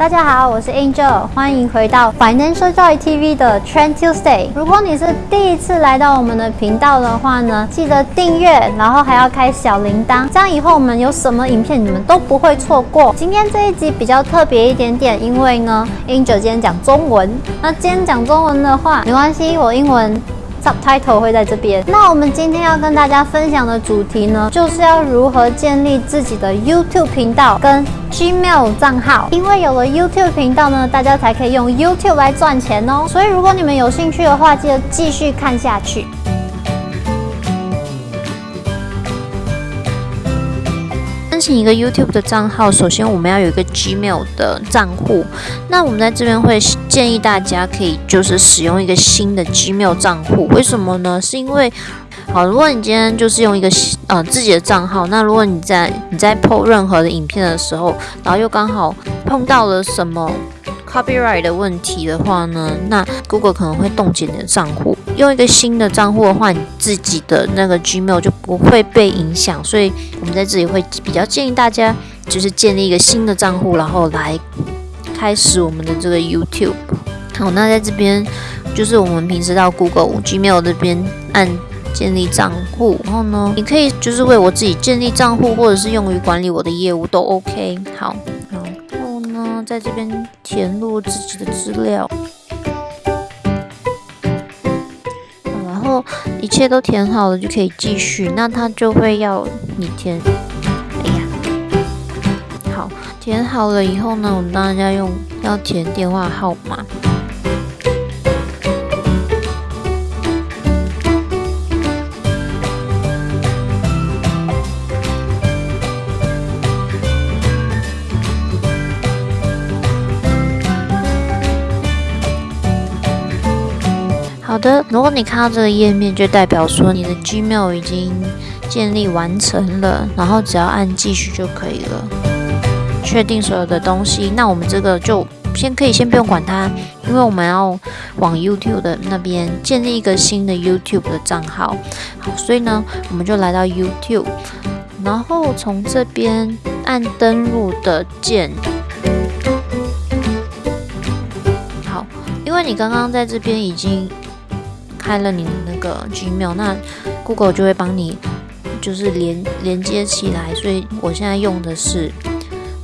大家好，我是 Angel，欢迎回到 Financial Joy TV 的 Trend Tuesday。如果你是第一次来到我们的频道的话呢，记得订阅，然后还要开小铃铛，这样以后我们有什么影片你们都不会错过。今天这一集比较特别一点点，因为呢，Angel 今天讲中文。那今天讲中文的话，没关系，我英文。Subtitle 会在这边。那我们今天要跟大家分享的主题呢，就是要如何建立自己的 YouTube 频道跟 Gmail 账号。因为有了 YouTube 频道呢，大家才可以用 YouTube 来赚钱哦。所以如果你们有兴趣的话，记得继续看下去。申请一个 YouTube 的账号，首先我们要有一个 Gmail 的账户。那我们在这边会建议大家可以就是使用一个新的 Gmail 账户。为什么呢？是因为，好，如果你今天就是用一个呃自己的账号，那如果你在你在 PO 任何的影片的时候，然后又刚好碰到了什么。Copyright 的问题的话呢，那 Google 可能会冻结你的账户。用一个新的账户的话，你自己的那个 Gmail 就不会被影响。所以我们在这里会比较建议大家，就是建立一个新的账户，然后来开始我们的这个 YouTube。好，那在这边就是我们平时到 Google Gmail 这边按建立账户，然后呢，你可以就是为我自己建立账户，或者是用于管理我的业务都 OK。好。在这边填入自己的资料，然后一切都填好了就可以继续。那他就会要你填，哎呀，好，填好了以后呢，我们当然要用要填电话号码。好的，如果你看到这个页面，就代表说你的 Gmail 已经建立完成了，然后只要按继续就可以了，确定所有的东西。那我们这个就先可以先不用管它，因为我们要往 YouTube 的那边建立一个新的 YouTube 的账号。好，所以呢，我们就来到 YouTube，然后从这边按登录的键。好，因为你刚刚在这边已经。开了你的那个 Gmail，那 Google 就会帮你就是连连接起来，所以我现在用的是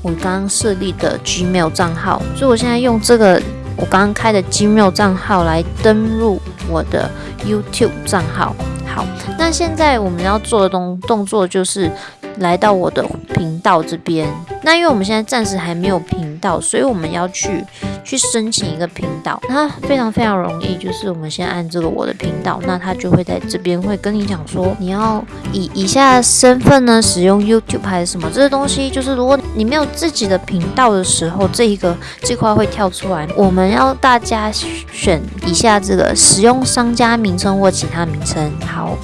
我刚刚设立的 Gmail 账号，所以我现在用这个我刚刚开的 Gmail 账号来登录我的 YouTube 账号。好，那现在我们要做的动动作就是来到我的频道这边。那因为我们现在暂时还没有频道，所以我们要去。去申请一个频道，那非常非常容易，就是我们先按这个我的频道，那它就会在这边会跟你讲说，你要以以下身份呢使用 YouTube 还是什么这些东西，就是如果你没有自己的频道的时候，这一个这块会跳出来，我们要大家选以下这个使用商家名称或其他名称，好。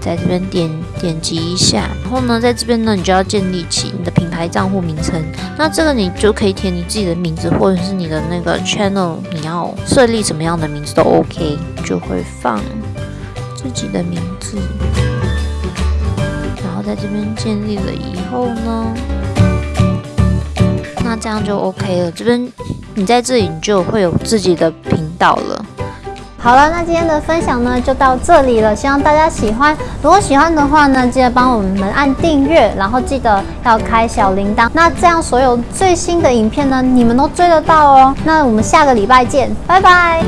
在这边点点击一下，然后呢，在这边呢，你就要建立起你的品牌账户名称。那这个你就可以填你自己的名字，或者是你的那个 channel，你要设立什么样的名字都 OK，就会放自己的名字。然后在这边建立了以后呢，那这样就 OK 了。这边你在这里你就会有自己的频道了。好了，那今天的分享呢就到这里了，希望大家喜欢。如果喜欢的话呢，记得帮我们按订阅，然后记得要开小铃铛，那这样所有最新的影片呢，你们都追得到哦。那我们下个礼拜见，拜拜。